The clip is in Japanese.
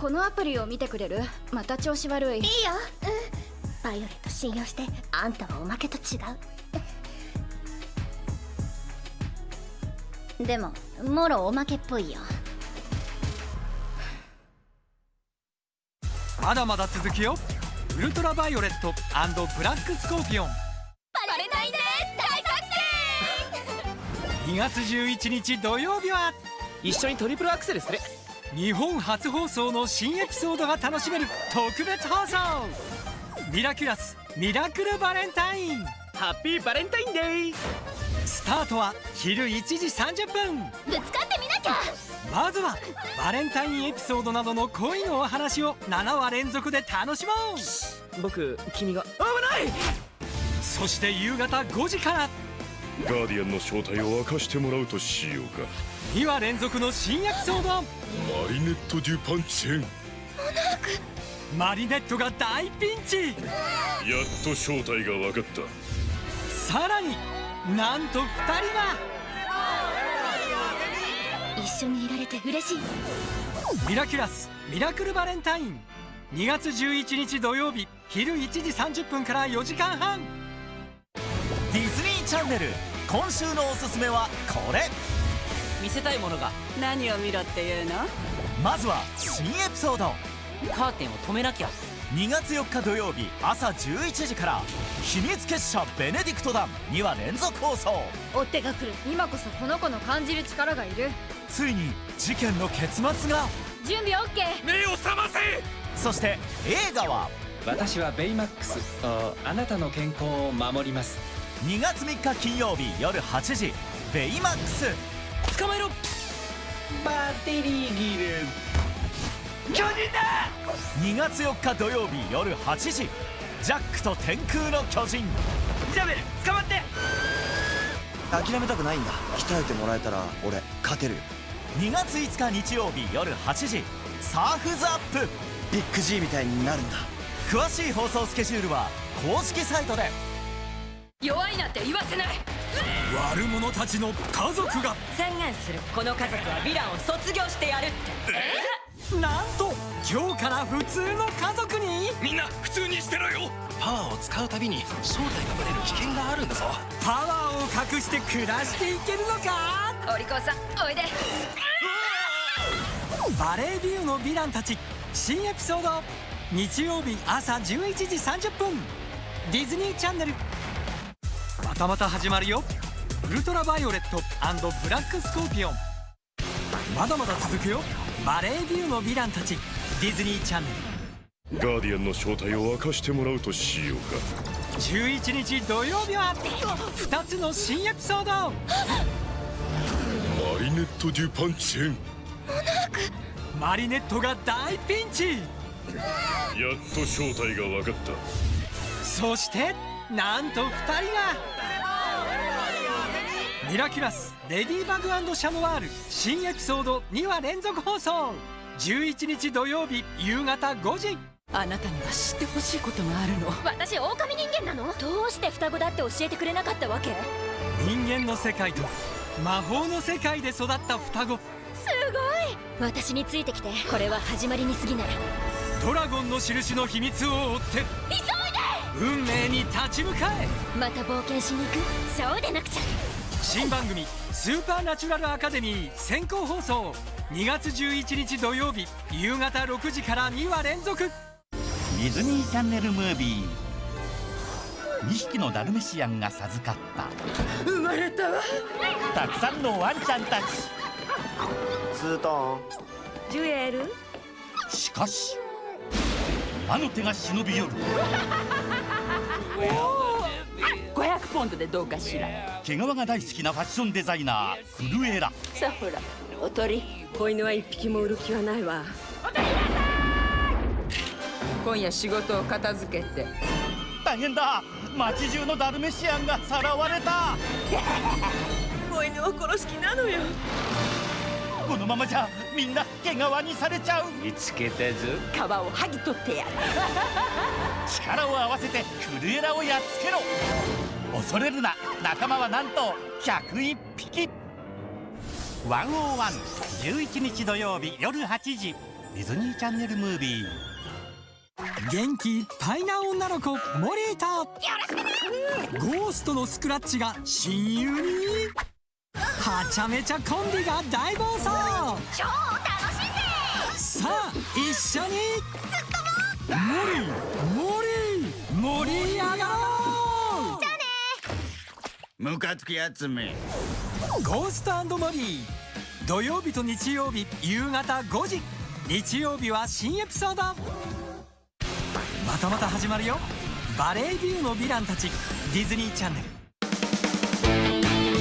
このアプリを見てくれる？また調子悪い。いいよ。うん。バイオレット信用してあんたはおまけと違う。でももろおまけっぽいよ。まだまだ続くよ。ウルトラバイオレットブラックスコーピオンバレンタインデー！大作戦！2月11日土曜日は？一緒にトリプルアクセルする日本初放送の新エピソードが楽しめる特別放送。ミラキュラスミラクルバレンタイン。ハッピーバレンタインデースタートは昼1時30分。ぶつかってみなきゃ！まずはバレンタインエピソードなどの恋のお話を7話連続で楽しもう。僕君が。危ないそして夕方5時からガーディアンの正体を明かしてもらうとしようか。2話連続の新エピソード。マリネット・デュ・パンチェン。モナーク。マリネットが大ピンチ。やっと正体が分かった。さらになんと2人が一緒にいられて嬉しい。ミラキュラスミラクルバレンタイン。2月11日土曜日昼1時30分から4時間半チャンネル。今週のおすすめはこれ。見せたいものが。何を見ろっていうの？まずは新エピソード。カーテンを止めなきゃ。2月4日土曜日朝11時から秘密結社ベネディクト団2話連続放送。追っ手が来る今こそこの子の感じる力がいる。ついに事件の結末が。準備 OK 目を覚ませ！そして映画は。私はベイマックスあなたの健康を守ります2月3日金曜日夜8時ベイマックス。捕まえろ。バッテリーギル。巨人だ！2月4日土曜日夜8時ジャックと天空の巨人。ジャベル捕まって！諦めたくないんだ。鍛えてもらえたら俺勝てるよ。2月5日日曜日夜8時サーフズアップ。ビッグ G みたいになるんだ。詳しい放送スケジュールは公式サイトで弱いなんて言わせない。悪者たちの家族が。宣言するこの家族はヴィランを卒業してやるって。え？なんと今日から普通の家族に？みんな普通にしてろよ。パワーを使うたびに正体がバレる危険があるんだぞ。パワーを隠して暮らしていけるのか？お利口さんおいで。バレービューのヴィランたち。新エピソード。日曜日朝11時30分。ディズニーチャンネルまたまた始まるよ。ウルトラバイオレットブラックスコーピオンまだまだ続くよ。バレービューのヴィランたち。ディズニーチャンネル。ガーディアンの正体を明かしてもらうとしようか。11日土曜日は。2つの新エピソード。マリネット・デュ・パンチェンモナーク。マリネットが大ピンチ。やっと正体が分かった。そしてなんと2人が。ミラキュラスレディバグシャノワール新エピソード2話連続放送。11日土曜日夕方5時。あなたには知ってほしいことがあるの。私狼人間なの？どうして双子だって教えてくれなかったわけ？人間の世界と魔法の世界で育った双子。すごい！私についてきて。これは始まりに過ぎない。ドラゴンの印の秘密を追って。急運命に立ち向かえ。また冒険しに行く？そうでなくちゃ。新番組「スーパーナチュラルアカデミー」先行放送。2月11日土曜日夕方6時から2話連続。ディズニーチャンネルムービー。2匹のダルメシアンが授かった。生まれたわ。たくさんのワンちゃんたち。ツートン。ジュエル？しかし魔の手が忍び寄る500ポンドでどうかしら。毛皮が大好きなファッションデザイナーフルエラさあほらおとり子犬は一匹も売る気はないわ。今夜仕事を片付けて。大変だ。街中のダルメシアンがさらわれた。子犬を殺す気なのよこのままじゃみんな毛皮にされちゃう。見つけたぞ皮を剥ぎ取ってやる。力を合わせてクルエラをやっつけろ。恐れるな。仲間はなんと101匹。101 11日土曜日夜8時。ディズニーチャンネルムービー。元気いっぱいな女の子モリーとゴーストのスクラッチが親友に？はちゃめちゃコンビが大暴走。超楽しんでさあ一緒に。モリーモリー盛り上がろう。ムカつくやつめ。ゴーストモリー。土曜日と日曜日夕方5時。日曜日は新エピソード。またまた始まるよ。バレービューのヴィランたち。ディズニーチャンネル